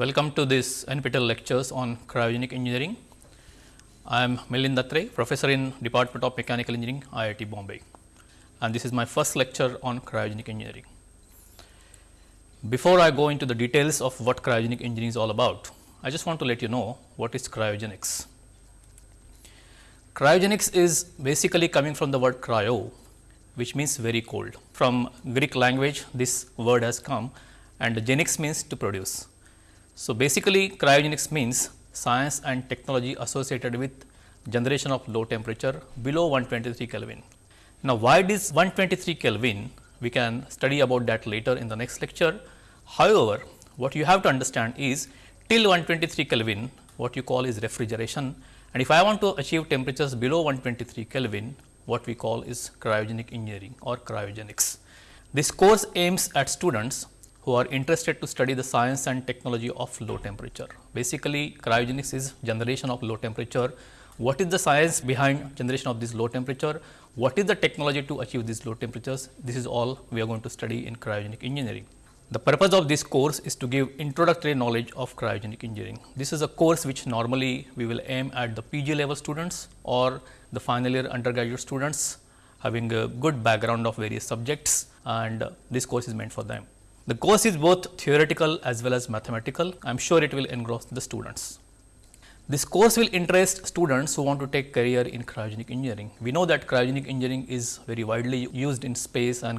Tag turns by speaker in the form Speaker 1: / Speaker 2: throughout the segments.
Speaker 1: Welcome to this NPTEL lectures on cryogenic engineering. I am Milind Atrey, professor in Department of Mechanical Engineering, IIT Bombay and this is my first lecture on cryogenic engineering. Before I go into the details of what cryogenic engineering is all about, I just want to let you know what is cryogenics. Cryogenics is basically coming from the word cryo, which means very cold. From Greek language, this word has come and genics means to produce. So, basically cryogenics means science and technology associated with generation of low temperature below 123 Kelvin. Now, why this 123 Kelvin? We can study about that later in the next lecture. However, what you have to understand is till 123 Kelvin what you call is refrigeration and if I want to achieve temperatures below 123 Kelvin what we call is cryogenic engineering or cryogenics. This course aims at students who are interested to study the science and technology of low temperature. Basically cryogenics is generation of low temperature. What is the science behind generation of this low temperature? What is the technology to achieve these low temperatures? This is all we are going to study in cryogenic engineering. The purpose of this course is to give introductory knowledge of cryogenic engineering. This is a course which normally we will aim at the PG level students or the final year undergraduate students having a good background of various subjects and this course is meant for them. The course is both theoretical as well as mathematical. I am sure it will engross the students. This course will interest students who want to take career in cryogenic engineering. We know that cryogenic engineering is very widely used in space and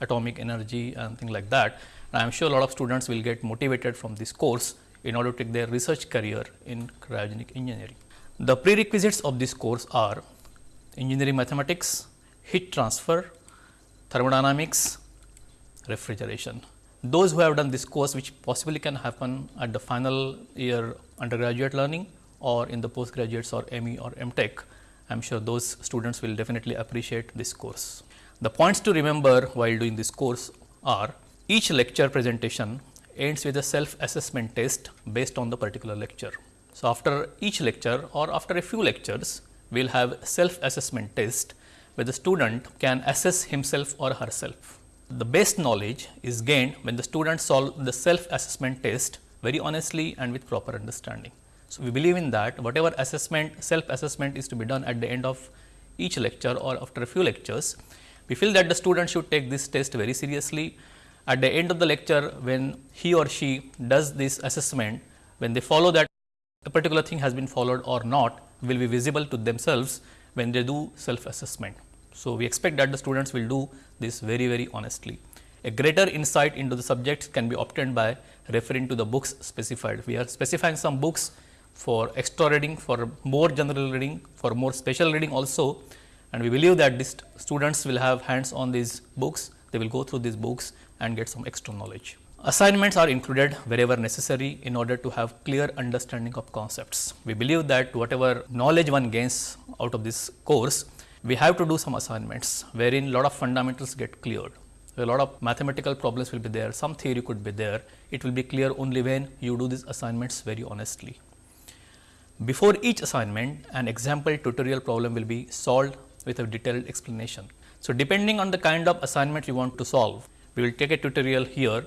Speaker 1: atomic energy and things like that. I am sure a lot of students will get motivated from this course in order to take their research career in cryogenic engineering. The prerequisites of this course are engineering mathematics, heat transfer, thermodynamics, refrigeration. Those who have done this course which possibly can happen at the final year undergraduate learning or in the postgraduates or ME or MTech, I am sure those students will definitely appreciate this course. The points to remember while doing this course are each lecture presentation ends with a self assessment test based on the particular lecture. So, after each lecture or after a few lectures, we will have self assessment test where the student can assess himself or herself. The best knowledge is gained when the students solve the self assessment test very honestly and with proper understanding. So, we believe in that whatever assessment self assessment is to be done at the end of each lecture or after a few lectures, we feel that the student should take this test very seriously. At the end of the lecture when he or she does this assessment, when they follow that a particular thing has been followed or not will be visible to themselves when they do self assessment. So, we expect that the students will do this very very honestly. A greater insight into the subject can be obtained by referring to the books specified. We are specifying some books for extra reading, for more general reading, for more special reading also and we believe that these students will have hands on these books, they will go through these books and get some extra knowledge. Assignments are included wherever necessary in order to have clear understanding of concepts. We believe that whatever knowledge one gains out of this course, we have to do some assignments wherein a lot of fundamentals get cleared. A lot of mathematical problems will be there, some theory could be there. It will be clear only when you do these assignments very honestly. Before each assignment, an example tutorial problem will be solved with a detailed explanation. So, depending on the kind of assignment you want to solve, we will take a tutorial here,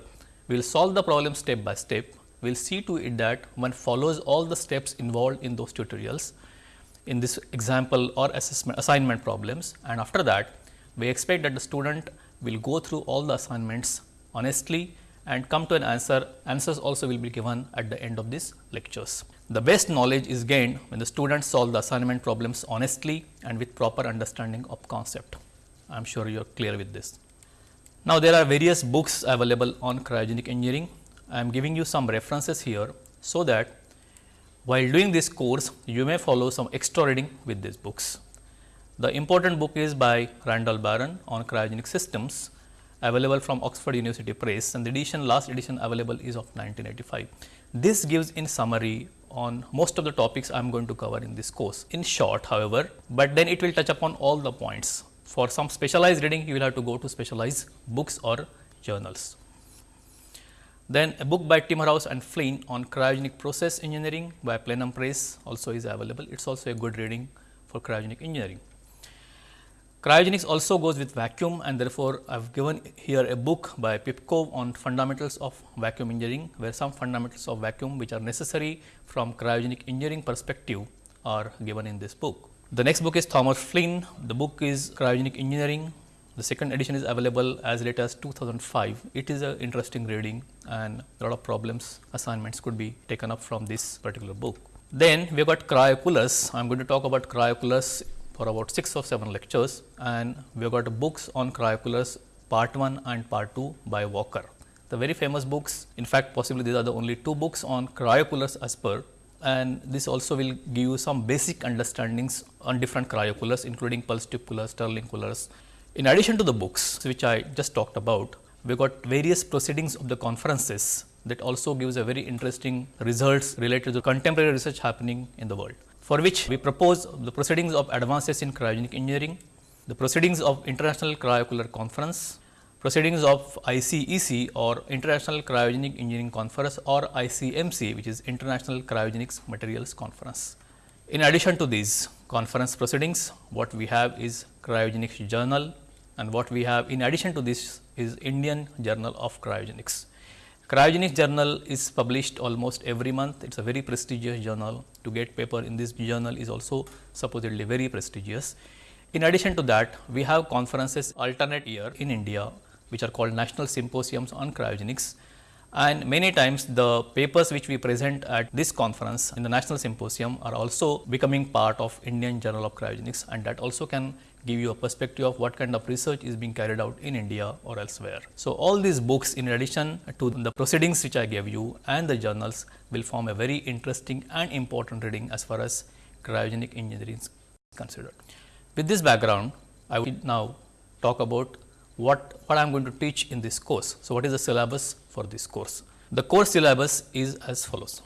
Speaker 1: we will solve the problem step by step, we will see to it that one follows all the steps involved in those tutorials in this example or assessment assignment problems and after that we expect that the student will go through all the assignments honestly and come to an answer, answers also will be given at the end of these lectures. The best knowledge is gained when the students solve the assignment problems honestly and with proper understanding of concept. I am sure you are clear with this. Now, there are various books available on cryogenic engineering. I am giving you some references here, so that while doing this course, you may follow some extra reading with these books. The important book is by Randall Barron on cryogenic systems available from Oxford University Press and the edition last edition available is of 1985. This gives in summary on most of the topics I am going to cover in this course in short however, but then it will touch upon all the points. For some specialized reading you will have to go to specialized books or journals. Then a book by Timmerhaus and Flynn on cryogenic process engineering by Plenum Press also is available. It is also a good reading for cryogenic engineering. Cryogenics also goes with vacuum and therefore, I have given here a book by Pipkov on fundamentals of vacuum engineering, where some fundamentals of vacuum which are necessary from cryogenic engineering perspective are given in this book. The next book is Thomas Flynn. The book is Cryogenic Engineering. The second edition is available as late as 2005. It is an interesting reading and a lot of problems assignments could be taken up from this particular book. Then we have got cryocoolers. I am going to talk about cryocoolers for about 6 or 7 lectures and we have got books on cryocoolers part 1 and part 2 by Walker. The very famous books, in fact, possibly these are the only two books on cryocoolers as per and this also will give you some basic understandings on different cryocoolers including pulse tube coolers, Stirling coolers. In addition to the books which I just talked about, we got various proceedings of the conferences that also gives a very interesting results related to contemporary research happening in the world for which we propose the proceedings of advances in cryogenic engineering, the proceedings of International Cryocooler Conference, proceedings of ICEC or International Cryogenic Engineering Conference or ICMC which is International Cryogenics Materials Conference. In addition to these conference proceedings, what we have is Cryogenics Journal and what we have in addition to this is Indian Journal of Cryogenics. Cryogenics journal is published almost every month. It is a very prestigious journal. To get paper in this journal is also supposedly very prestigious. In addition to that, we have conferences alternate year in India, which are called national symposiums on cryogenics. And many times the papers which we present at this conference in the national symposium are also becoming part of Indian Journal of Cryogenics and that also can give you a perspective of what kind of research is being carried out in India or elsewhere. So, all these books in addition to the proceedings which I gave you and the journals will form a very interesting and important reading as far as cryogenic engineering is considered. With this background, I will now talk about what, what I am going to teach in this course. So, what is the syllabus for this course? The course syllabus is as follows.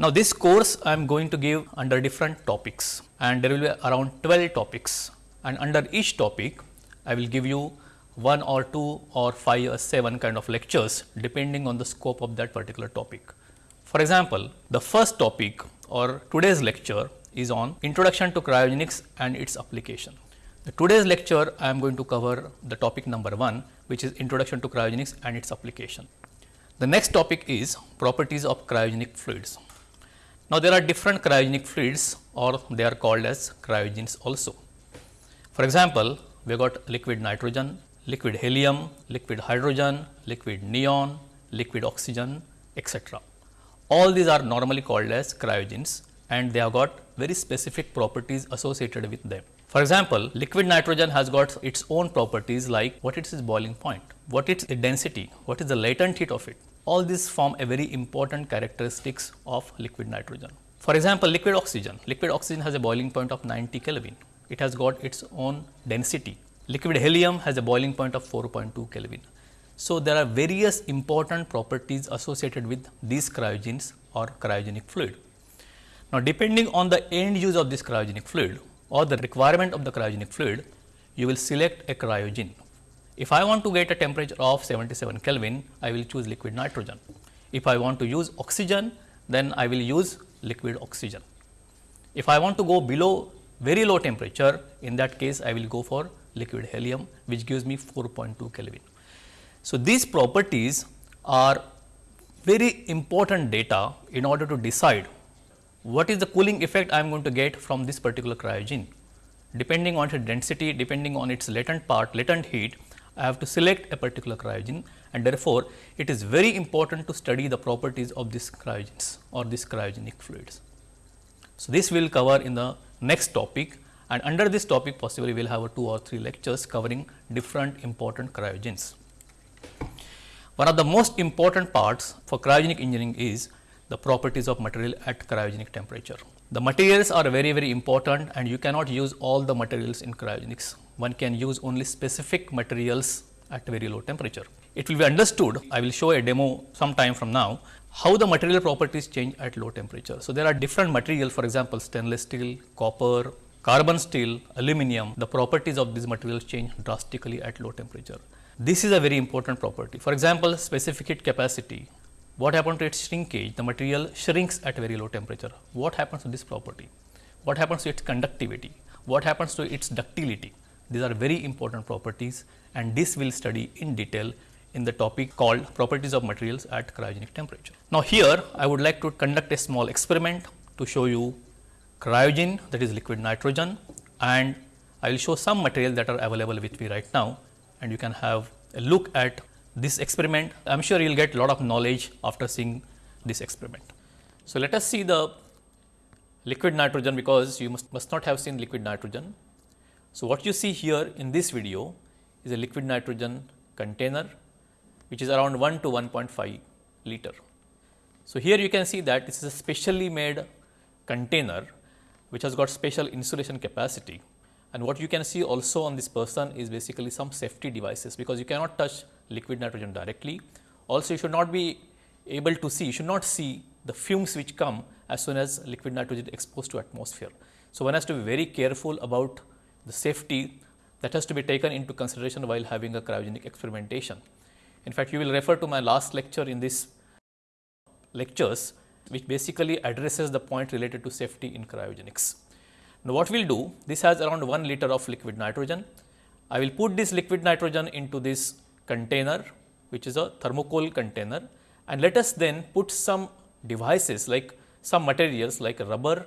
Speaker 1: Now, this course I am going to give under different topics and there will be around 12 topics and under each topic I will give you one or two or five or seven kind of lectures depending on the scope of that particular topic. For example, the first topic or today's lecture is on introduction to cryogenics and its application. The today's lecture I am going to cover the topic number 1 which is introduction to cryogenics and its application. The next topic is properties of cryogenic fluids. Now, there are different cryogenic fluids or they are called as cryogens also. For example, we got liquid nitrogen, liquid helium, liquid hydrogen, liquid neon, liquid oxygen, etc. All these are normally called as cryogens and they have got very specific properties associated with them. For example, liquid nitrogen has got its own properties like what is its boiling point, what is its density, what is the latent heat of it. All these form a very important characteristics of liquid nitrogen. For example, liquid oxygen, liquid oxygen has a boiling point of 90 Kelvin it has got its own density. Liquid helium has a boiling point of 4.2 Kelvin. So, there are various important properties associated with these cryogens or cryogenic fluid. Now, depending on the end use of this cryogenic fluid or the requirement of the cryogenic fluid, you will select a cryogen. If I want to get a temperature of 77 Kelvin, I will choose liquid nitrogen. If I want to use oxygen, then I will use liquid oxygen. If I want to go below very low temperature in that case I will go for liquid helium which gives me 4.2 Kelvin. So, these properties are very important data in order to decide what is the cooling effect I am going to get from this particular cryogen. Depending on its density, depending on its latent part, latent heat, I have to select a particular cryogen and therefore, it is very important to study the properties of these cryogens or these cryogenic fluids. So, this we will cover in the next topic and under this topic possibly we will have a two or three lectures covering different important cryogens. One of the most important parts for cryogenic engineering is the properties of material at cryogenic temperature. The materials are very very important and you cannot use all the materials in cryogenics. One can use only specific materials at very low temperature. It will be understood, I will show a demo some time from now how the material properties change at low temperature. So, there are different materials for example, stainless steel, copper, carbon steel, aluminum, the properties of these materials change drastically at low temperature. This is a very important property. For example, specific heat capacity, what happens to its shrinkage? The material shrinks at very low temperature. What happens to this property? What happens to its conductivity? What happens to its ductility? These are very important properties and this will study in detail in the topic called properties of materials at cryogenic temperature. Now, here I would like to conduct a small experiment to show you cryogen that is liquid nitrogen and I will show some material that are available with me right now and you can have a look at this experiment. I am sure you will get a lot of knowledge after seeing this experiment. So, let us see the liquid nitrogen because you must, must not have seen liquid nitrogen. So, what you see here in this video is a liquid nitrogen container which is around 1 to 1.5 liter. So, here you can see that this is a specially made container which has got special insulation capacity and what you can see also on this person is basically some safety devices because you cannot touch liquid nitrogen directly. Also you should not be able to see, you should not see the fumes which come as soon as liquid nitrogen exposed to atmosphere. So, one has to be very careful about the safety that has to be taken into consideration while having a cryogenic experimentation. In fact, you will refer to my last lecture in this lectures which basically addresses the point related to safety in cryogenics. Now, what we will do, this has around 1 liter of liquid nitrogen. I will put this liquid nitrogen into this container, which is a thermocol container and let us then put some devices like some materials like rubber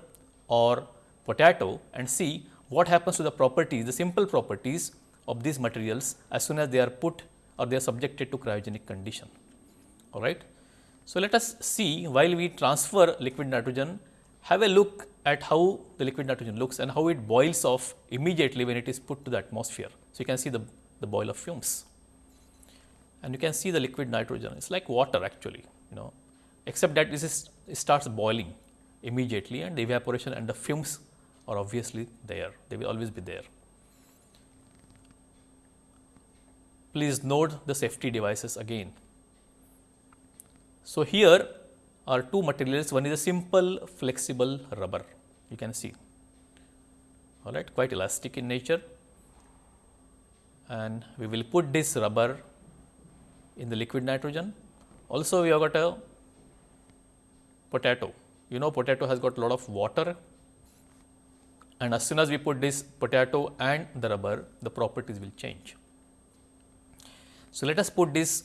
Speaker 1: or potato and see what happens to the properties, the simple properties of these materials as soon as they are put or they are subjected to cryogenic condition. All right. So, let us see while we transfer liquid nitrogen, have a look at how the liquid nitrogen looks and how it boils off immediately when it is put to the atmosphere. So, you can see the, the boil of fumes and you can see the liquid nitrogen, it is like water actually, you know, except that this is, it starts boiling immediately and the evaporation and the fumes are obviously there, they will always be there. Please note the safety devices again. So, here are two materials, one is a simple flexible rubber, you can see, all right, quite elastic in nature and we will put this rubber in the liquid nitrogen. Also, we have got a potato, you know potato has got a lot of water and as soon as we put this potato and the rubber, the properties will change. So, let us put these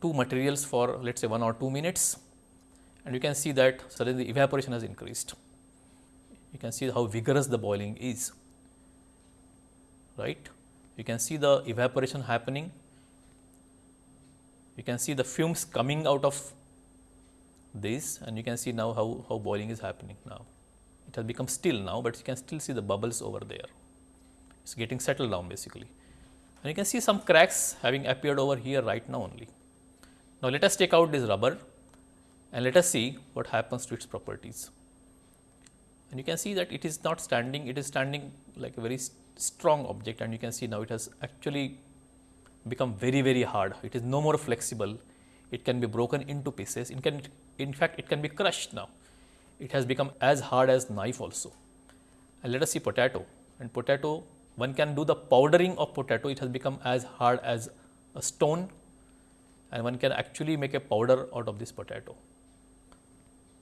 Speaker 1: two materials for let us say 1 or 2 minutes and you can see that suddenly the evaporation has increased. You can see how vigorous the boiling is, right. You can see the evaporation happening, you can see the fumes coming out of this and you can see now how, how boiling is happening now. It has become still now, but you can still see the bubbles over there. It is getting settled down basically. And you can see some cracks having appeared over here right now only. Now, let us take out this rubber and let us see what happens to its properties. And you can see that it is not standing, it is standing like a very strong object and you can see now it has actually become very very hard. It is no more flexible, it can be broken into pieces, it can in fact it can be crushed now. It has become as hard as knife also. And let us see potato and potato one can do the powdering of potato, it has become as hard as a stone and one can actually make a powder out of this potato.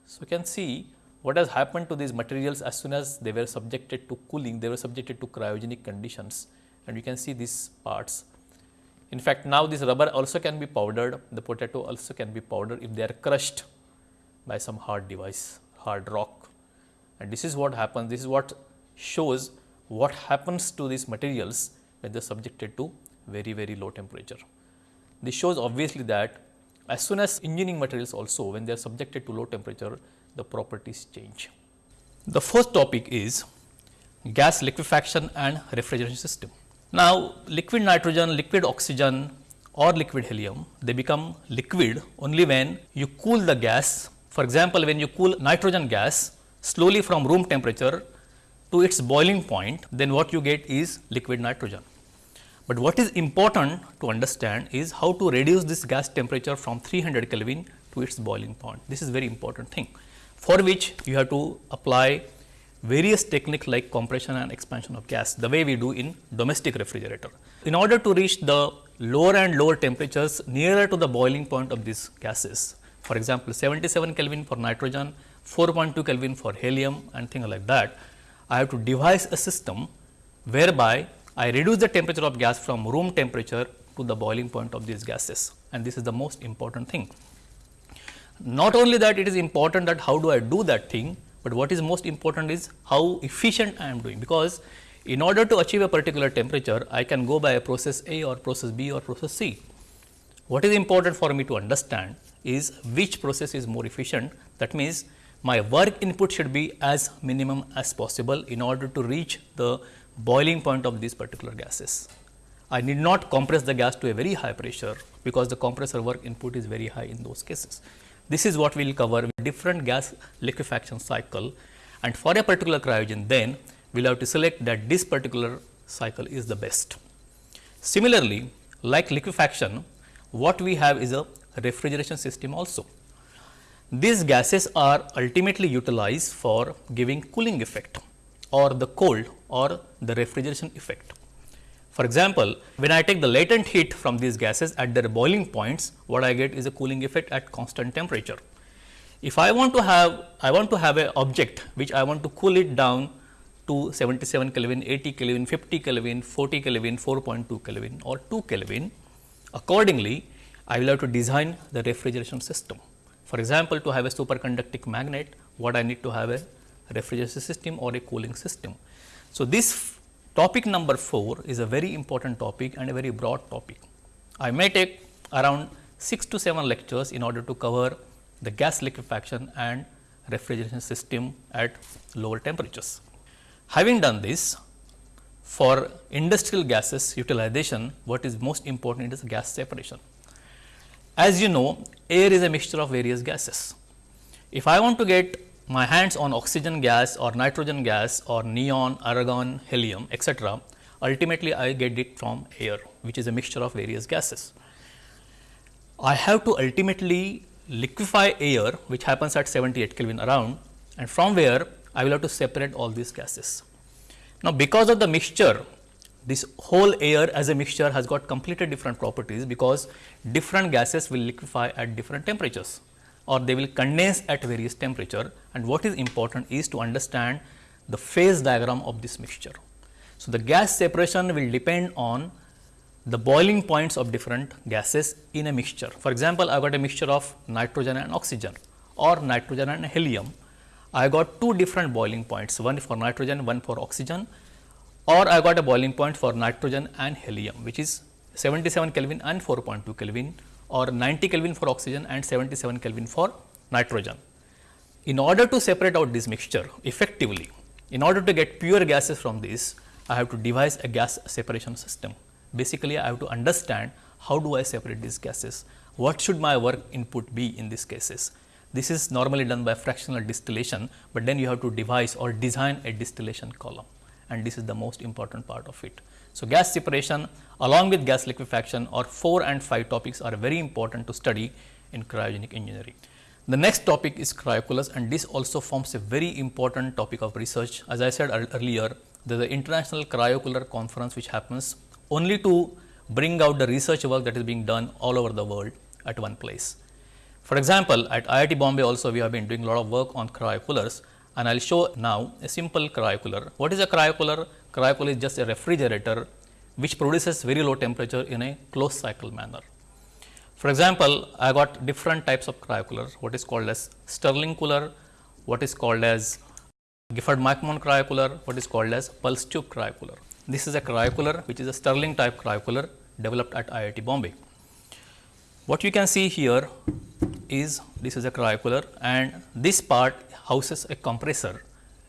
Speaker 1: So, you can see what has happened to these materials as soon as they were subjected to cooling, they were subjected to cryogenic conditions and you can see these parts. In fact, now this rubber also can be powdered, the potato also can be powdered if they are crushed by some hard device, hard rock. And this is what happens, this is what shows what happens to these materials when they are subjected to very, very low temperature. This shows obviously that as soon as engineering materials also when they are subjected to low temperature, the properties change. The first topic is gas liquefaction and refrigeration system. Now, liquid nitrogen, liquid oxygen or liquid helium, they become liquid only when you cool the gas. For example, when you cool nitrogen gas slowly from room temperature to its boiling point, then what you get is liquid nitrogen. But what is important to understand is how to reduce this gas temperature from 300 Kelvin to its boiling point. This is very important thing for which you have to apply various techniques like compression and expansion of gas the way we do in domestic refrigerator. In order to reach the lower and lower temperatures nearer to the boiling point of these gases, for example, 77 Kelvin for nitrogen, 4.2 Kelvin for helium and things like that, I have to devise a system whereby I reduce the temperature of gas from room temperature to the boiling point of these gases and this is the most important thing. Not only that it is important that how do I do that thing, but what is most important is how efficient I am doing because in order to achieve a particular temperature I can go by a process A or process B or process C. What is important for me to understand is which process is more efficient that means my work input should be as minimum as possible in order to reach the boiling point of these particular gases. I need not compress the gas to a very high pressure because the compressor work input is very high in those cases. This is what we will cover with different gas liquefaction cycle and for a particular cryogen then we will have to select that this particular cycle is the best. Similarly, like liquefaction what we have is a refrigeration system also. These gases are ultimately utilized for giving cooling effect or the cold or the refrigeration effect. For example, when I take the latent heat from these gases at their boiling points, what I get is a cooling effect at constant temperature. If I want to have, I want to have an object which I want to cool it down to 77 Kelvin, 80 Kelvin, 50 Kelvin, 40 Kelvin, 4.2 Kelvin or 2 Kelvin. Accordingly, I will have to design the refrigeration system. For example, to have a superconducting magnet, what I need to have a refrigeration system or a cooling system. So, this Topic number 4 is a very important topic and a very broad topic. I may take around 6 to 7 lectures in order to cover the gas liquefaction and refrigeration system at lower temperatures. Having done this, for industrial gases utilization, what is most important is gas separation. As you know, air is a mixture of various gases. If I want to get my hands on oxygen gas or nitrogen gas or neon, argon, helium etc., ultimately I get it from air which is a mixture of various gases. I have to ultimately liquefy air which happens at 78 Kelvin around and from where I will have to separate all these gases. Now, because of the mixture this whole air as a mixture has got completely different properties because different gases will liquefy at different temperatures or they will condense at various temperature and what is important is to understand the phase diagram of this mixture. So, the gas separation will depend on the boiling points of different gases in a mixture. For example, I got a mixture of nitrogen and oxygen or nitrogen and helium. I got two different boiling points, one for nitrogen, one for oxygen or I got a boiling point for nitrogen and helium which is 77 Kelvin and 4.2 Kelvin or 90 Kelvin for oxygen and 77 Kelvin for nitrogen. In order to separate out this mixture effectively, in order to get pure gases from this, I have to devise a gas separation system. Basically, I have to understand how do I separate these gases, what should my work input be in these cases. This is normally done by fractional distillation, but then you have to devise or design a distillation column and this is the most important part of it. So, gas separation along with gas liquefaction or 4 and 5 topics are very important to study in cryogenic engineering. The next topic is cryocoolers and this also forms a very important topic of research. As I said earlier, there is an International Cryocooler Conference which happens only to bring out the research work that is being done all over the world at one place. For example, at IIT Bombay also we have been doing a lot of work on cryocoolers and I will show now a simple cryocooler. What is a cryocooler? Cryocooler is just a refrigerator which produces very low temperature in a closed cycle manner. For example, I got different types of cryocooler, what is called as Stirling cooler, what is called as Gifford McMahon cryocooler, what is called as pulse tube cryocooler. This is a cryocooler which is a Stirling type cryocooler developed at IIT Bombay. What you can see here is this is a cryocooler and this part houses a compressor.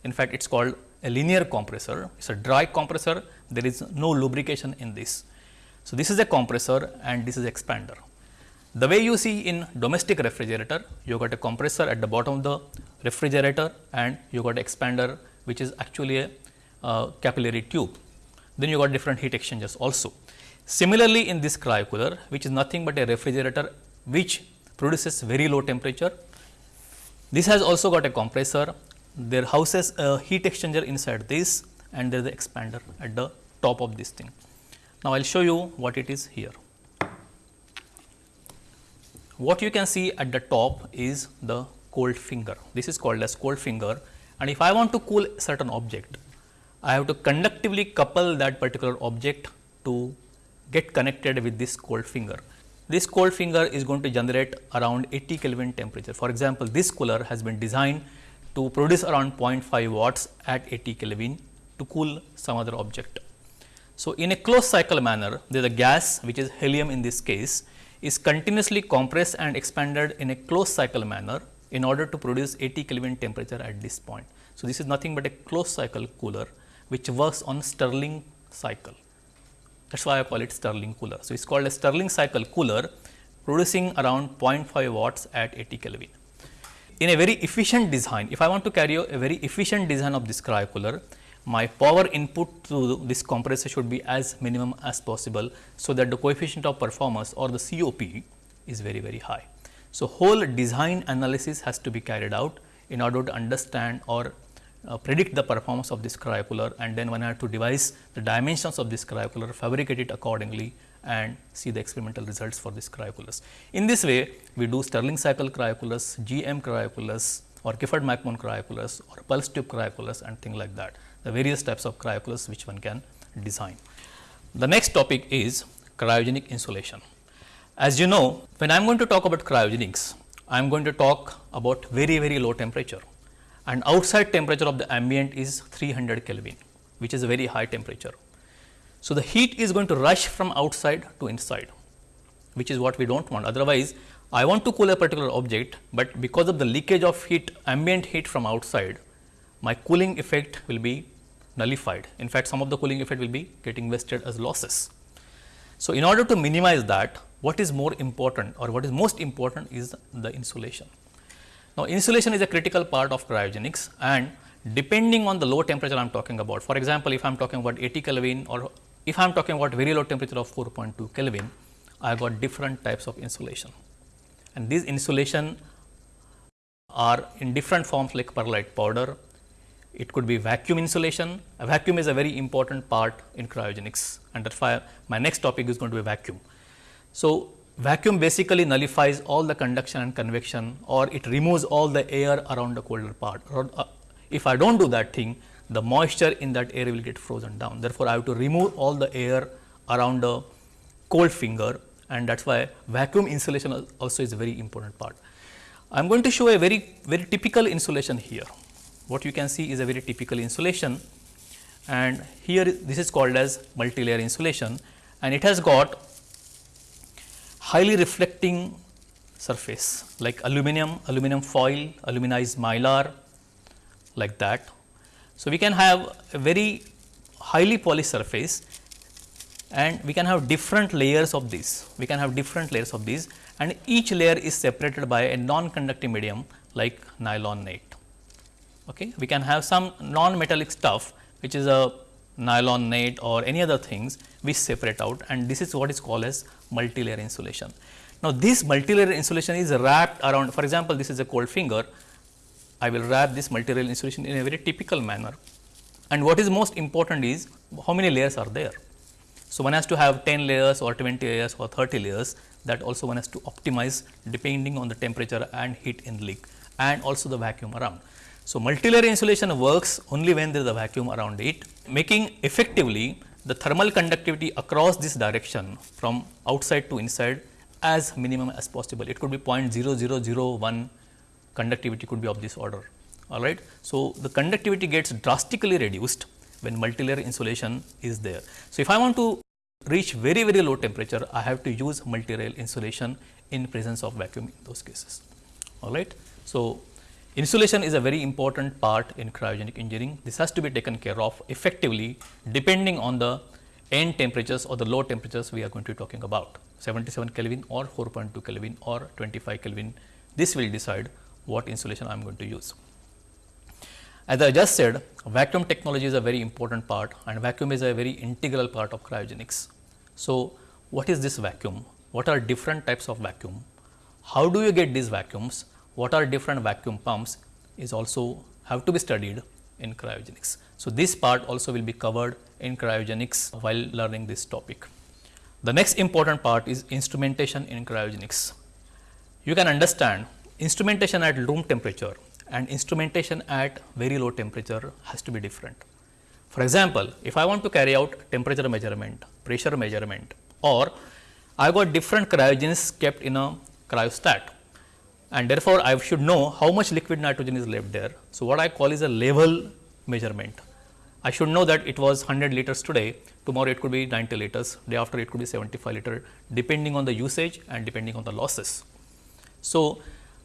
Speaker 1: In fact, it is called a linear compressor, it is a dry compressor, there is no lubrication in this. So, this is a compressor and this is expander. The way you see in domestic refrigerator, you got a compressor at the bottom of the refrigerator and you got expander which is actually a uh, capillary tube. Then you got different heat exchangers also. Similarly, in this cryocooler which is nothing but a refrigerator which produces very low temperature. This has also got a compressor there houses a heat exchanger inside this and there is an expander at the top of this thing. Now, I will show you what it is here. What you can see at the top is the cold finger. This is called as cold finger and if I want to cool certain object, I have to conductively couple that particular object to get connected with this cold finger. This cold finger is going to generate around 80 Kelvin temperature. For example, this cooler has been designed to produce around 0.5 watts at 80 Kelvin to cool some other object. So, in a closed cycle manner, there is a gas which is helium in this case is continuously compressed and expanded in a closed cycle manner in order to produce 80 Kelvin temperature at this point. So, this is nothing but a closed cycle cooler which works on Stirling cycle. That is why I call it Stirling cooler. So, it is called a Stirling cycle cooler producing around 0.5 watts at 80 Kelvin. In a very efficient design, if I want to carry a very efficient design of this cryocooler, my power input to this compressor should be as minimum as possible. So, that the coefficient of performance or the COP is very very high. So, whole design analysis has to be carried out in order to understand or uh, predict the performance of this cryocooler and then one have to devise the dimensions of this cryocooler, fabricate it accordingly and see the experimental results for this cryocoolers. In this way, we do Stirling cycle cryocoolers, GM cryocoolers or Gifford-McMahon cryocoolers or pulse tube cryocoolers and things like that the various types of cryocoolers which one can design. The next topic is cryogenic insulation. As you know, when I am going to talk about cryogenics, I am going to talk about very, very low temperature and outside temperature of the ambient is 300 Kelvin, which is a very high temperature. So, the heat is going to rush from outside to inside, which is what we do not want. Otherwise, I want to cool a particular object, but because of the leakage of heat, ambient heat from outside, my cooling effect will be nullified. In fact, some of the cooling effect will be getting wasted as losses. So, in order to minimize that, what is more important or what is most important is the insulation. Now, insulation is a critical part of cryogenics and depending on the low temperature I am talking about. For example, if I am talking about 80 Kelvin or if I am talking about very low temperature of 4.2 Kelvin, I got different types of insulation. And these insulation are in different forms like perlite powder, it could be vacuum insulation. A vacuum is a very important part in cryogenics and that is why my next topic is going to be vacuum. So, vacuum basically nullifies all the conduction and convection or it removes all the air around the colder part. Uh, if I do not do that thing, the moisture in that air will get frozen down. Therefore, I have to remove all the air around the cold finger and that is why vacuum insulation also is a very important part. I am going to show a very, very typical insulation here what you can see is a very typical insulation and here this is called as multilayer insulation and it has got highly reflecting surface like aluminum, aluminum foil, aluminized mylar like that. So, we can have a very highly polished surface and we can have different layers of this, we can have different layers of these and each layer is separated by a non-conducting medium like nylon net. Okay. We can have some non-metallic stuff which is a nylon net or any other things we separate out and this is what is called as multilayer insulation. Now, this multilayer insulation is wrapped around for example, this is a cold finger I will wrap this multilayer insulation in a very typical manner and what is most important is how many layers are there. So, one has to have 10 layers or 20 layers or 30 layers that also one has to optimize depending on the temperature and heat in leak and also the vacuum around. So, multilayer insulation works only when there is a vacuum around it, making effectively the thermal conductivity across this direction from outside to inside as minimum as possible. It could be 0.0001 conductivity could be of this order. All right. So, the conductivity gets drastically reduced when multilayer insulation is there. So, if I want to reach very very low temperature, I have to use multilayer insulation in presence of vacuum in those cases. All right. So, Insulation is a very important part in cryogenic engineering. This has to be taken care of effectively depending on the end temperatures or the low temperatures we are going to be talking about 77 Kelvin or 4.2 Kelvin or 25 Kelvin. This will decide what insulation I am going to use. As I just said, vacuum technology is a very important part and vacuum is a very integral part of cryogenics. So, what is this vacuum? What are different types of vacuum? How do you get these vacuums? What are different vacuum pumps is also have to be studied in cryogenics. So, this part also will be covered in cryogenics while learning this topic. The next important part is instrumentation in cryogenics. You can understand instrumentation at room temperature and instrumentation at very low temperature has to be different. For example, if I want to carry out temperature measurement, pressure measurement or I got different cryogens kept in a cryostat and therefore, I should know how much liquid nitrogen is left there. So, what I call is a level measurement. I should know that it was 100 liters today, tomorrow it could be 90 liters, day after it could be 75 liter depending on the usage and depending on the losses. So,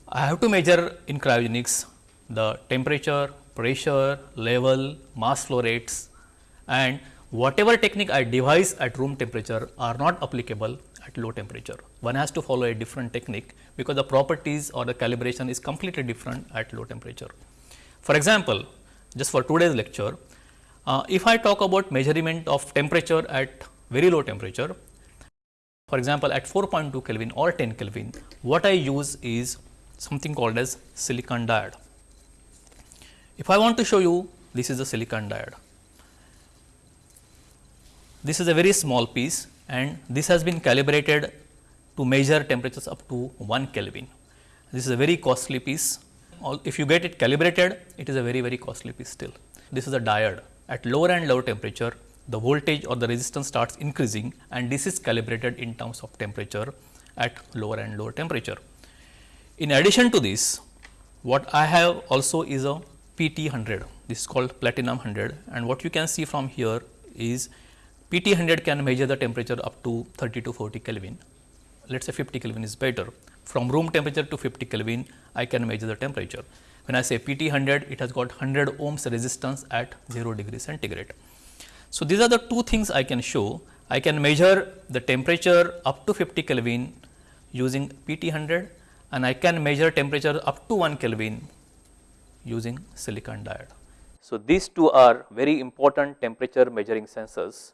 Speaker 1: I have to measure in cryogenics the temperature, pressure, level, mass flow rates and whatever technique I devise at room temperature are not applicable at low temperature. One has to follow a different technique because the properties or the calibration is completely different at low temperature. For example, just for today's lecture, uh, if I talk about measurement of temperature at very low temperature, for example, at 4.2 Kelvin or 10 Kelvin, what I use is something called as silicon diode. If I want to show you this is a silicon diode. This is a very small piece and this has been calibrated to measure temperatures up to 1 Kelvin. This is a very costly piece. If you get it calibrated, it is a very, very costly piece still. This is a diode. At lower and lower temperature, the voltage or the resistance starts increasing and this is calibrated in terms of temperature at lower and lower temperature. In addition to this, what I have also is a PT 100, this is called platinum 100 and what you can see from here is PT 100 can measure the temperature up to 30 to 40 Kelvin. Let us say 50 Kelvin is better. From room temperature to 50 Kelvin, I can measure the temperature. When I say PT 100, it has got 100 ohms resistance at 0 degree centigrade. So, these are the two things I can show. I can measure the temperature up to 50 Kelvin using PT 100 and I can measure temperature up to 1 Kelvin using silicon diode. So, these two are very important temperature measuring sensors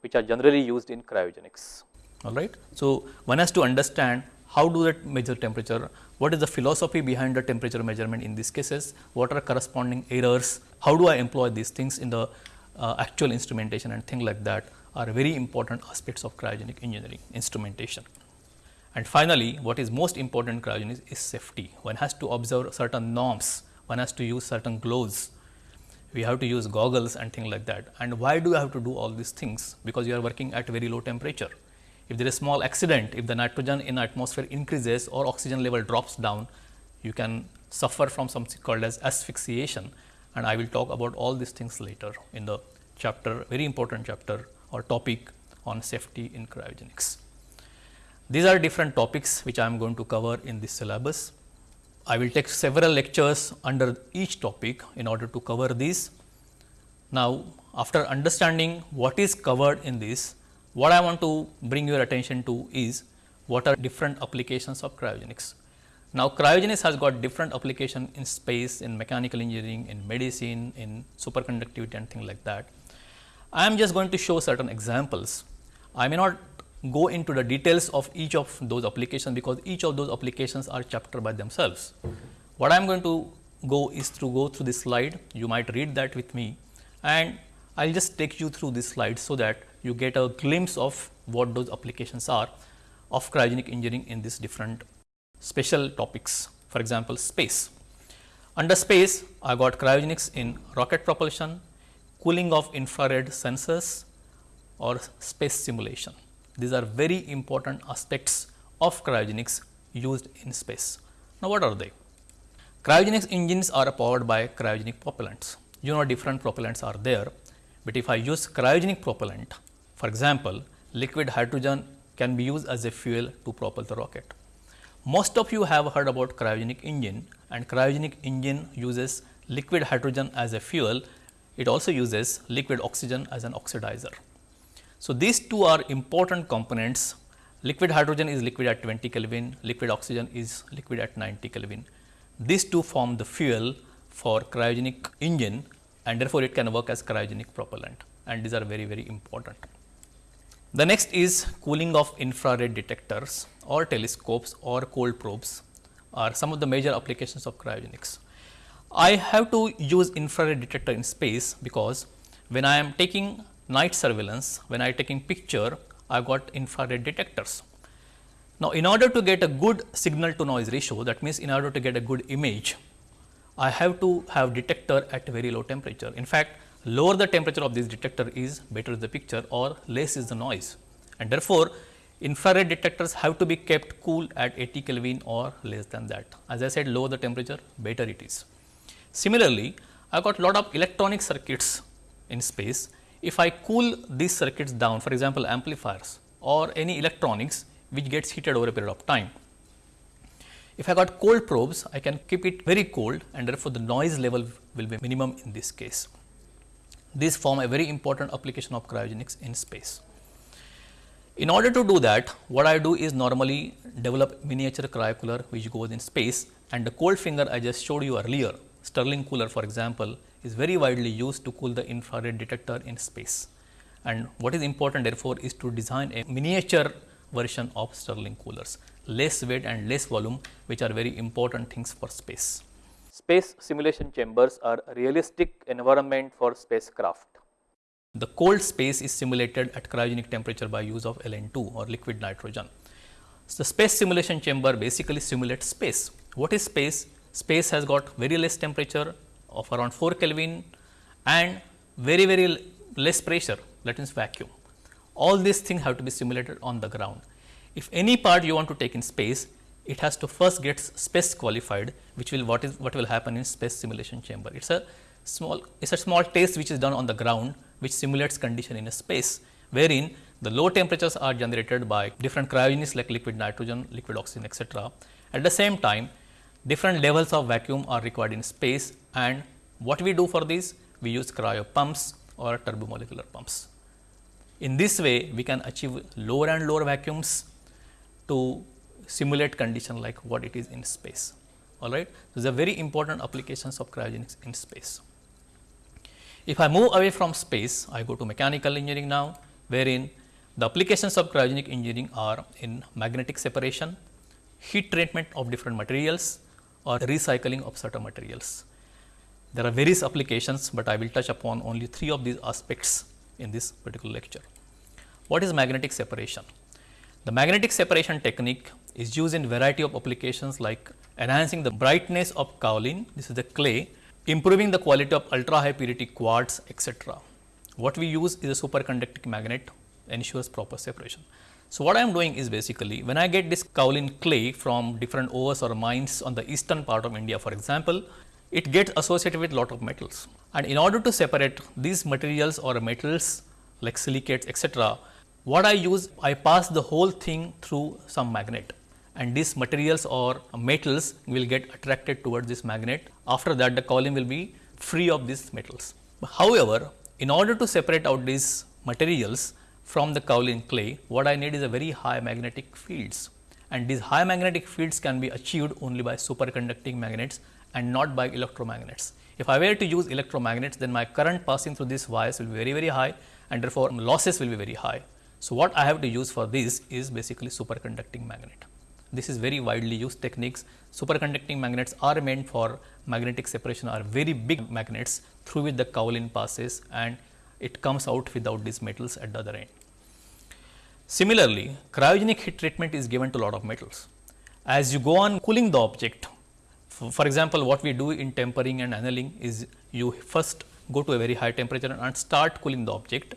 Speaker 1: which are generally used in cryogenics. All right. So, one has to understand how do they measure temperature, what is the philosophy behind the temperature measurement in these cases, what are corresponding errors, how do I employ these things in the uh, actual instrumentation and things like that are very important aspects of cryogenic engineering instrumentation. And finally, what is most important in cryogenics is safety. One has to observe certain norms, one has to use certain gloves, we have to use goggles and things like that. And why do you have to do all these things? Because you are working at very low temperature. If there is small accident, if the nitrogen in atmosphere increases or oxygen level drops down, you can suffer from something called as asphyxiation and I will talk about all these things later in the chapter, very important chapter or topic on safety in cryogenics. These are different topics which I am going to cover in this syllabus. I will take several lectures under each topic in order to cover these. Now, after understanding what is covered in this, what I want to bring your attention to is what are different applications of cryogenics. Now, cryogenics has got different application in space, in mechanical engineering, in medicine, in superconductivity and things like that. I am just going to show certain examples. I may not go into the details of each of those applications because each of those applications are chapter by themselves. What I am going to go is to go through this slide, you might read that with me and I will just take you through this slide so that you get a glimpse of what those applications are of cryogenic engineering in these different special topics, for example, space. Under space, I got cryogenics in rocket propulsion, cooling of infrared sensors or space simulation. These are very important aspects of cryogenics used in space. Now, what are they? Cryogenics engines are powered by cryogenic propellants. You know different propellants are there, but if I use cryogenic propellant, for example, liquid hydrogen can be used as a fuel to propel the rocket. Most of you have heard about cryogenic engine and cryogenic engine uses liquid hydrogen as a fuel. It also uses liquid oxygen as an oxidizer. So, these two are important components. Liquid hydrogen is liquid at 20 Kelvin, liquid oxygen is liquid at 90 Kelvin. These two form the fuel for cryogenic engine and therefore, it can work as cryogenic propellant and these are very, very important. The next is cooling of infrared detectors or telescopes or cold probes are some of the major applications of cryogenics. I have to use infrared detector in space because when I am taking night surveillance, when I taking picture, I got infrared detectors. Now, in order to get a good signal to noise ratio, that means in order to get a good image, I have to have detector at very low temperature. In fact, lower the temperature of this detector is better the picture or less is the noise. And therefore, infrared detectors have to be kept cool at 80 Kelvin or less than that. As I said, lower the temperature, better it is. Similarly, I got lot of electronic circuits in space. If I cool these circuits down, for example, amplifiers or any electronics which gets heated over a period of time, if I got cold probes, I can keep it very cold and therefore, the noise level will be minimum in this case. These form a very important application of cryogenics in space. In order to do that, what I do is normally develop miniature cryocooler which goes in space and the cold finger I just showed you earlier, Stirling cooler for example, is very widely used to cool the infrared detector in space. And what is important therefore is to design a miniature version of Stirling coolers less weight and less volume which are very important things for space. Space simulation chambers are a realistic environment for spacecraft. The cold space is simulated at cryogenic temperature by use of LN2 or liquid nitrogen. So, the space simulation chamber basically simulates space. What is space? Space has got very less temperature of around 4 Kelvin and very very less pressure that means vacuum. All these things have to be simulated on the ground. If any part you want to take in space, it has to first get space qualified, which will what is what will happen in space simulation chamber. It's a small it's a small test which is done on the ground, which simulates condition in a space, wherein the low temperatures are generated by different cryogenics like liquid nitrogen, liquid oxygen, etc. At the same time, different levels of vacuum are required in space and what we do for this? We use cryo pumps or turbomolecular pumps. In this way, we can achieve lower and lower vacuums to simulate condition like what it is in space. All right. These are very important applications of cryogenics in space. If I move away from space, I go to mechanical engineering now, wherein the applications of cryogenic engineering are in magnetic separation, heat treatment of different materials or recycling of certain materials. There are various applications, but I will touch upon only three of these aspects in this particular lecture. What is magnetic separation? The magnetic separation technique is used in variety of applications like enhancing the brightness of kaolin, this is the clay, improving the quality of ultra high purity quartz, etc. What we use is a superconducting magnet ensures proper separation. So, what I am doing is basically when I get this kaolin clay from different ores or mines on the eastern part of India for example, it gets associated with lot of metals and in order to separate these materials or metals like silicates etc., what I use, I pass the whole thing through some magnet and these materials or metals will get attracted towards this magnet. After that the kaolin will be free of these metals. However, in order to separate out these materials from the kaolin clay, what I need is a very high magnetic fields and these high magnetic fields can be achieved only by superconducting magnets and not by electromagnets. If I were to use electromagnets, then my current passing through these wires will be very, very high and therefore, losses will be very high. So, what I have to use for this is basically superconducting magnet. This is very widely used techniques. Superconducting magnets are meant for magnetic separation are very big magnets through which the kaolin passes and it comes out without these metals at the other end. Similarly, cryogenic heat treatment is given to a lot of metals. As you go on cooling the object, for example, what we do in tempering and annealing is you first go to a very high temperature and start cooling the object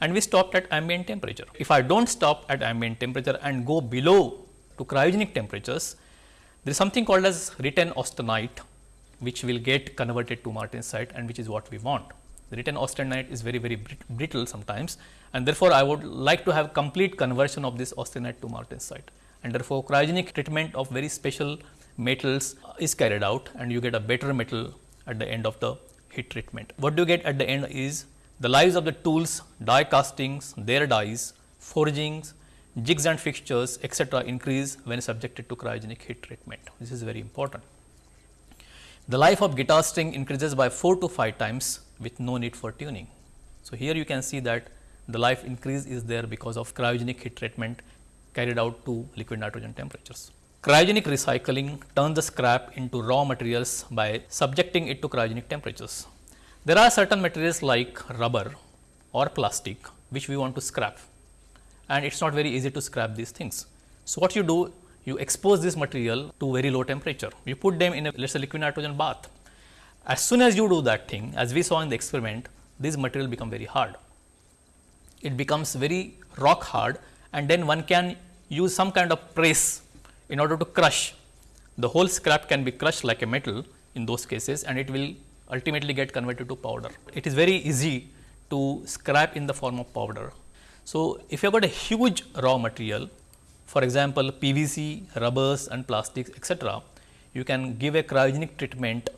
Speaker 1: and we stopped at ambient temperature. If I do not stop at ambient temperature and go below to cryogenic temperatures, there is something called as retained austenite which will get converted to martensite and which is what we want. The retained austenite is very very brittle sometimes and therefore, I would like to have complete conversion of this austenite to martensite and therefore, cryogenic treatment of very special metals is carried out and you get a better metal at the end of the heat treatment. What you get at the end is the lives of the tools, die castings, their dies, forgings, jigs and fixtures etc., increase when subjected to cryogenic heat treatment. This is very important. The life of guitar string increases by 4 to 5 times with no need for tuning. So, here you can see that the life increase is there because of cryogenic heat treatment carried out to liquid nitrogen temperatures. Cryogenic recycling turns the scrap into raw materials by subjecting it to cryogenic temperatures. There are certain materials like rubber or plastic which we want to scrap and it is not very easy to scrap these things. So, what you do you expose this material to very low temperature, you put them in a let us say liquid nitrogen bath. As soon as you do that thing as we saw in the experiment this material become very hard. It becomes very rock hard and then one can use some kind of press in order to crush. The whole scrap can be crushed like a metal in those cases and it will ultimately get converted to powder. It is very easy to scrap in the form of powder. So, if you have got a huge raw material, for example, PVC, rubbers and plastics etc., you can give a cryogenic treatment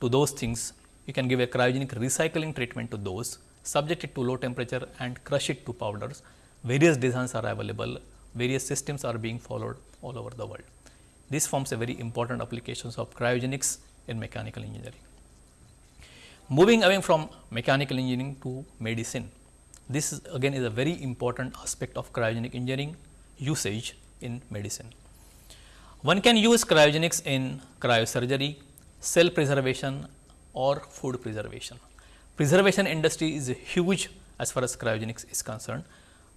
Speaker 1: to those things, you can give a cryogenic recycling treatment to those, subject it to low temperature and crush it to powders. Various designs are available, various systems are being followed all over the world. This forms a very important applications of cryogenics in mechanical engineering. Moving away from mechanical engineering to medicine, this is again is a very important aspect of cryogenic engineering usage in medicine. One can use cryogenics in cryosurgery, cell preservation or food preservation. Preservation industry is huge as far as cryogenics is concerned.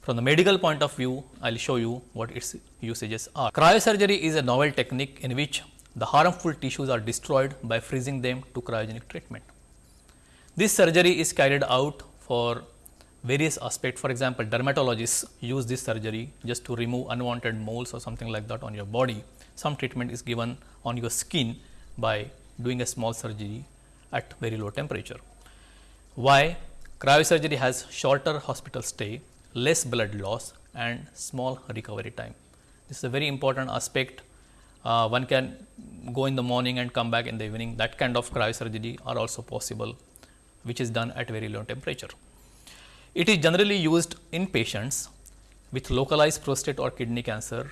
Speaker 1: From the medical point of view, I will show you what its usages are. Cryosurgery is a novel technique in which the harmful tissues are destroyed by freezing them to cryogenic treatment. This surgery is carried out for various aspects. For example, dermatologists use this surgery just to remove unwanted moles or something like that on your body. Some treatment is given on your skin by doing a small surgery at very low temperature. Why? Cryosurgery has shorter hospital stay, less blood loss and small recovery time. This is a very important aspect. Uh, one can go in the morning and come back in the evening. That kind of cryosurgery are also possible, which is done at very low temperature. It is generally used in patients with localized prostate or kidney cancer,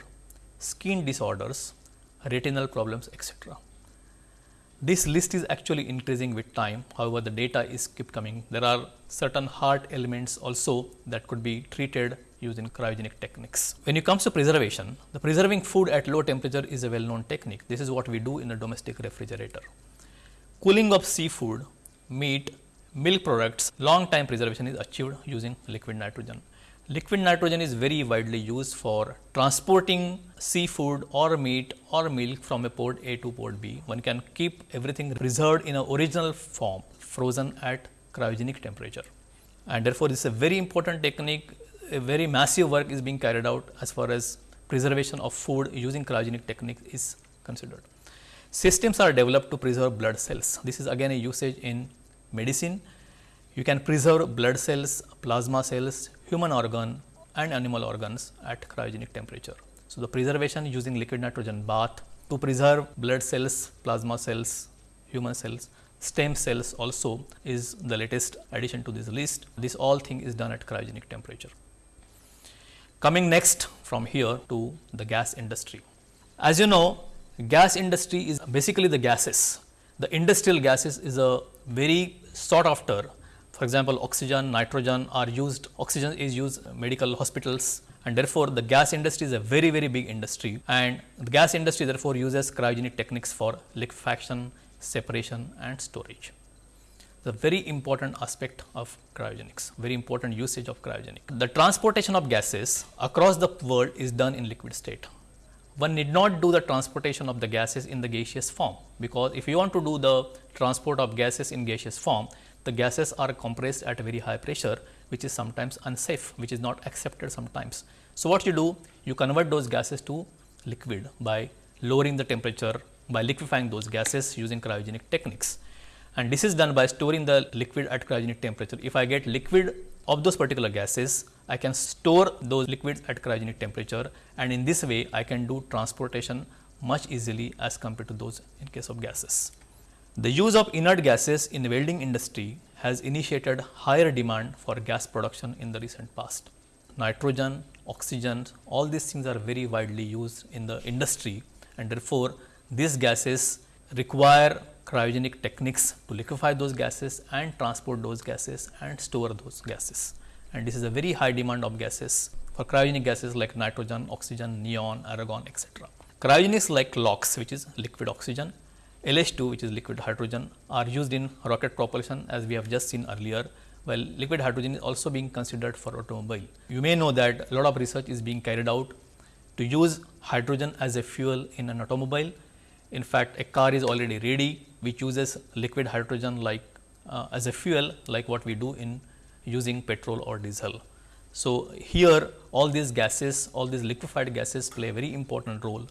Speaker 1: skin disorders, retinal problems, etc. This list is actually increasing with time. However, the data is keep coming. There are certain heart elements also that could be treated using cryogenic techniques. When it comes to preservation, the preserving food at low temperature is a well known technique. This is what we do in a domestic refrigerator. Cooling of seafood, meat, milk products, long time preservation is achieved using liquid nitrogen. Liquid nitrogen is very widely used for transporting seafood or meat or milk from a port A to port B. One can keep everything preserved in an original form, frozen at cryogenic temperature. And therefore, this is a very important technique, a very massive work is being carried out as far as preservation of food using cryogenic technique is considered. Systems are developed to preserve blood cells. This is again a usage in medicine, you can preserve blood cells, plasma cells, human organ and animal organs at cryogenic temperature. So, the preservation using liquid nitrogen bath to preserve blood cells, plasma cells, human cells, stem cells also is the latest addition to this list. This all thing is done at cryogenic temperature. Coming next from here to the gas industry. As you know, gas industry is basically the gases. The industrial gases is a very sought after. For example, oxygen, nitrogen are used, oxygen is used in medical hospitals and therefore, the gas industry is a very, very big industry and the gas industry therefore uses cryogenic techniques for liquefaction, separation and storage. The very important aspect of cryogenics, very important usage of cryogenic. The transportation of gases across the world is done in liquid state. One need not do the transportation of the gases in the gaseous form, because if you want to do the transport of gases in gaseous form, the gases are compressed at a very high pressure, which is sometimes unsafe, which is not accepted sometimes. So, what you do? You convert those gases to liquid by lowering the temperature, by liquefying those gases using cryogenic techniques. And this is done by storing the liquid at cryogenic temperature. If I get liquid of those particular gases, I can store those liquids at cryogenic temperature and in this way I can do transportation much easily as compared to those in case of gases. The use of inert gases in the welding industry has initiated higher demand for gas production in the recent past. Nitrogen, oxygen, all these things are very widely used in the industry and therefore, these gases require cryogenic techniques to liquefy those gases and transport those gases and store those gases. And this is a very high demand of gases for cryogenic gases like nitrogen, oxygen, neon, argon, etc. Cryogenics like LOX, which is liquid oxygen, LH2 which is liquid hydrogen are used in rocket propulsion as we have just seen earlier while liquid hydrogen is also being considered for automobile. You may know that a lot of research is being carried out to use hydrogen as a fuel in an automobile. In fact, a car is already ready which uses liquid hydrogen like uh, as a fuel like what we do in using petrol or diesel. So, here all these gases, all these liquefied gases play a very important role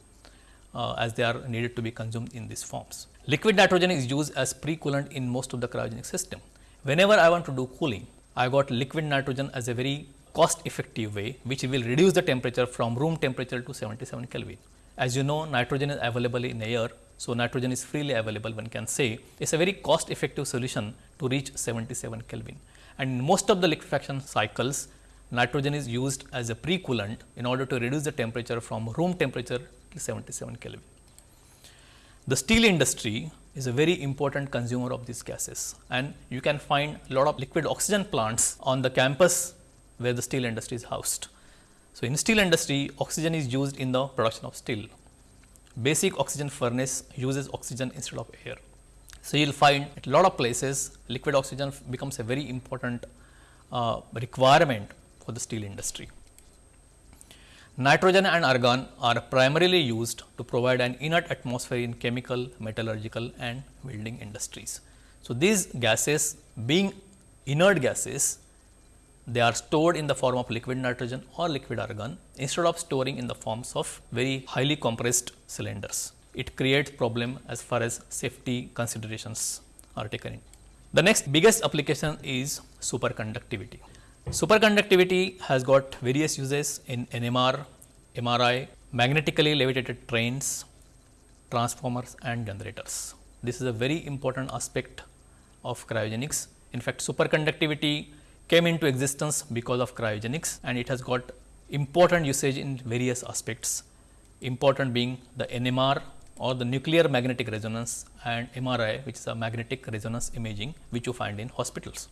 Speaker 1: uh, as they are needed to be consumed in these forms. Liquid nitrogen is used as pre-coolant in most of the cryogenic system. Whenever I want to do cooling, I got liquid nitrogen as a very cost effective way which will reduce the temperature from room temperature to 77 Kelvin. As you know nitrogen is available in air. So, nitrogen is freely available one can say it is a very cost effective solution to reach 77 Kelvin. And in most of the liquefaction cycles nitrogen is used as a pre-coolant in order to reduce the temperature from room temperature to 77 Kelvin. The steel industry is a very important consumer of these gases and you can find a lot of liquid oxygen plants on the campus where the steel industry is housed. So, in steel industry oxygen is used in the production of steel. Basic oxygen furnace uses oxygen instead of air. So, you will find at a lot of places liquid oxygen becomes a very important uh, requirement for the steel industry. Nitrogen and argon are primarily used to provide an inert atmosphere in chemical, metallurgical and welding industries. So, these gases being inert gases they are stored in the form of liquid nitrogen or liquid argon instead of storing in the forms of very highly compressed cylinders. It creates problem as far as safety considerations are taken in. The next biggest application is superconductivity. Superconductivity has got various uses in NMR, MRI, magnetically levitated trains, transformers and generators. This is a very important aspect of cryogenics. In fact, superconductivity came into existence because of cryogenics and it has got important usage in various aspects, important being the NMR or the nuclear magnetic resonance and MRI which is a magnetic resonance imaging which you find in hospitals.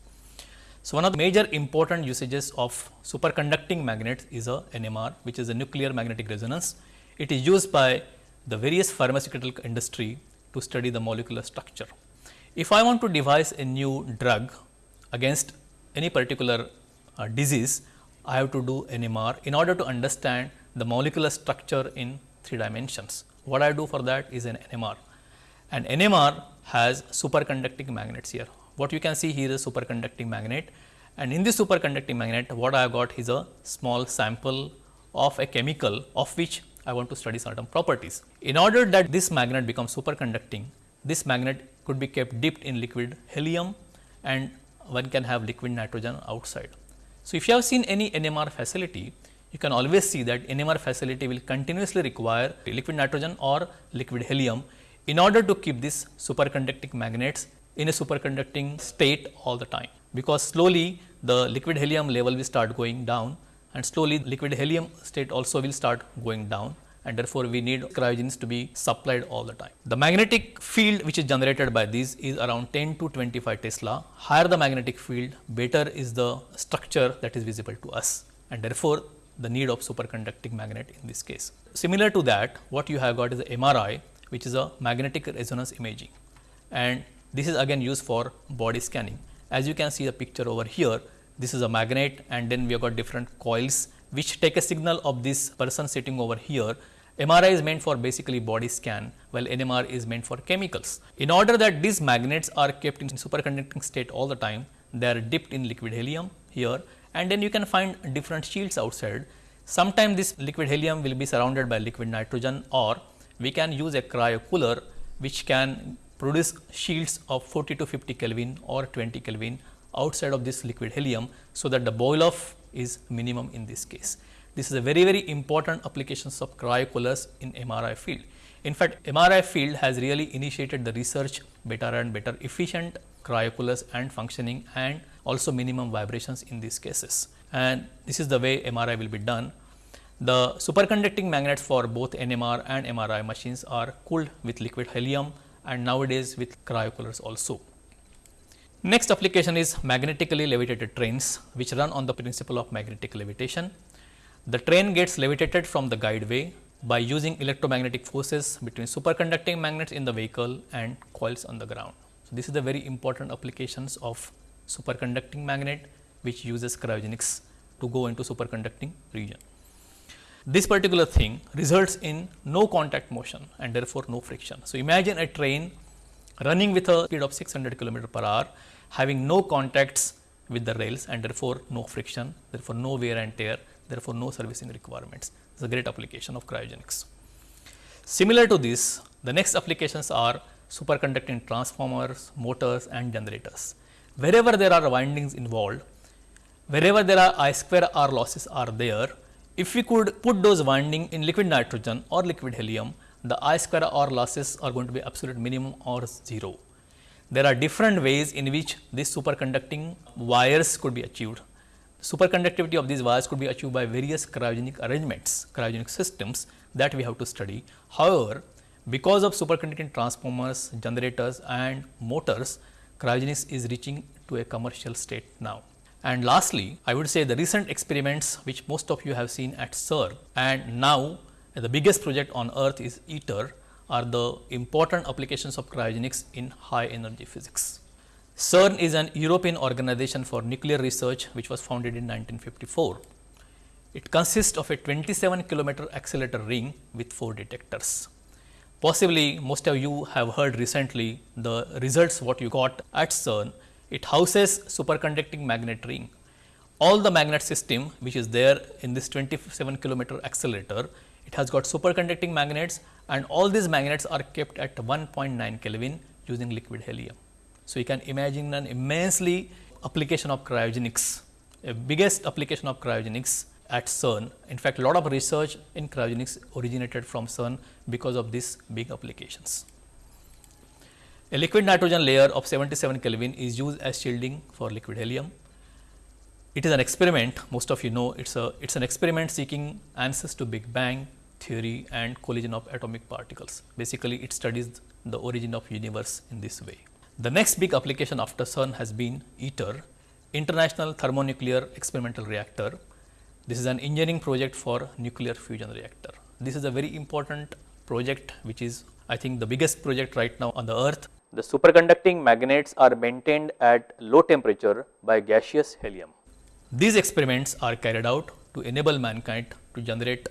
Speaker 1: So, one of the major important usages of superconducting magnets is a NMR which is a nuclear magnetic resonance. It is used by the various pharmaceutical industry to study the molecular structure. If I want to devise a new drug against any particular uh, disease, I have to do NMR in order to understand the molecular structure in 3 dimensions. What I do for that is an NMR and NMR has superconducting magnets here. What you can see here is superconducting magnet and in this superconducting magnet what I have got is a small sample of a chemical of which I want to study certain properties. In order that this magnet becomes superconducting, this magnet could be kept dipped in liquid helium and one can have liquid nitrogen outside. So, if you have seen any NMR facility, you can always see that NMR facility will continuously require liquid nitrogen or liquid helium in order to keep these superconducting magnets in a superconducting state all the time. Because slowly the liquid helium level will start going down and slowly liquid helium state also will start going down and therefore, we need cryogens to be supplied all the time. The magnetic field which is generated by these is around 10 to 25 Tesla. Higher the magnetic field, better is the structure that is visible to us and therefore, the need of superconducting magnet in this case. Similar to that, what you have got is a MRI which is a magnetic resonance imaging and this is again used for body scanning. As you can see the picture over here, this is a magnet and then we have got different coils which take a signal of this person sitting over here. MRI is meant for basically body scan, while NMR is meant for chemicals. In order that these magnets are kept in superconducting state all the time, they are dipped in liquid helium here and then you can find different shields outside. Sometimes this liquid helium will be surrounded by liquid nitrogen or we can use a cryo cooler which can produce shields of 40 to 50 Kelvin or 20 Kelvin outside of this liquid helium. So, that the boil off is minimum in this case. This is a very very important applications of cryocoolers in MRI field. In fact, MRI field has really initiated the research better and better efficient cryocoolers and functioning and also minimum vibrations in these cases. And this is the way MRI will be done. The superconducting magnets for both NMR and MRI machines are cooled with liquid helium and nowadays with cryocoolers also. Next application is magnetically levitated trains which run on the principle of magnetic levitation. The train gets levitated from the guideway by using electromagnetic forces between superconducting magnets in the vehicle and coils on the ground. So, this is the very important applications of superconducting magnet which uses cryogenics to go into superconducting region. This particular thing results in no contact motion and therefore, no friction. So, imagine a train running with a speed of 600 km per hour, having no contacts with the rails and therefore no friction, therefore no wear and tear, therefore no servicing requirements. It's a great application of cryogenics. Similar to this, the next applications are superconducting transformers, motors and generators. Wherever there are windings involved, wherever there are I square R losses are there, if we could put those winding in liquid nitrogen or liquid helium, the I square R losses are going to be absolute minimum or 0. There are different ways in which these superconducting wires could be achieved. Superconductivity of these wires could be achieved by various cryogenic arrangements, cryogenic systems that we have to study. However, because of superconducting transformers, generators and motors, cryogenics is reaching to a commercial state now. And lastly, I would say the recent experiments which most of you have seen at CERN and now the biggest project on earth is ITER are the important applications of cryogenics in high energy physics. CERN is an European organization for nuclear research which was founded in 1954. It consists of a 27 kilometer accelerator ring with 4 detectors. Possibly most of you have heard recently the results what you got at CERN. It houses superconducting magnet ring. All the magnet system which is there in this 27 kilometer accelerator it has got superconducting magnets and all these magnets are kept at 1.9 Kelvin using liquid helium. So, you can imagine an immensely application of cryogenics, a biggest application of cryogenics at CERN. In fact, a lot of research in cryogenics originated from CERN because of these big applications. A liquid nitrogen layer of 77 Kelvin is used as shielding for liquid helium. It is an experiment, most of you know, it's a it's an experiment seeking answers to Big Bang, theory and collision of atomic particles. Basically, it studies the origin of universe in this way. The next big application after CERN has been ITER, International Thermonuclear Experimental Reactor. This is an engineering project for nuclear fusion reactor. This is a very important project which is I think the biggest project right now on the earth. The superconducting magnets are maintained at low temperature by gaseous helium. These experiments are carried out to enable mankind to generate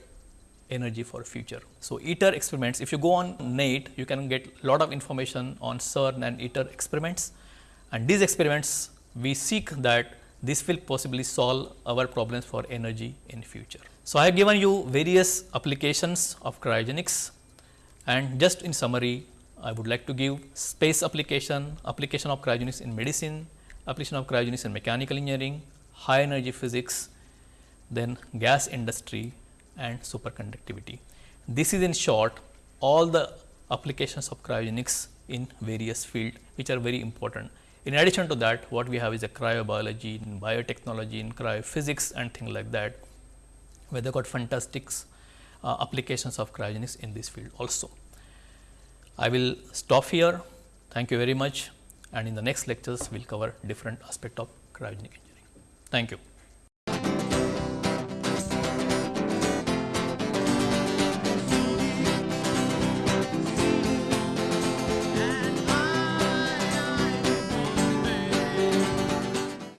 Speaker 1: energy for future. So, ITER experiments, if you go on NET, you can get lot of information on CERN and ITER experiments and these experiments we seek that this will possibly solve our problems for energy in future. So, I have given you various applications of cryogenics and just in summary, I would like to give space application, application of cryogenics in medicine, application of cryogenics in mechanical engineering, high energy physics, then gas industry and superconductivity. This is in short all the applications of cryogenics in various fields which are very important. In addition to that what we have is a cryobiology, in biotechnology, in cryophysics and things like that where they got fantastic uh, applications of cryogenics in this field also. I will stop here. Thank you very much and in the next lectures we will cover different aspect of cryogenic engineering. Thank you.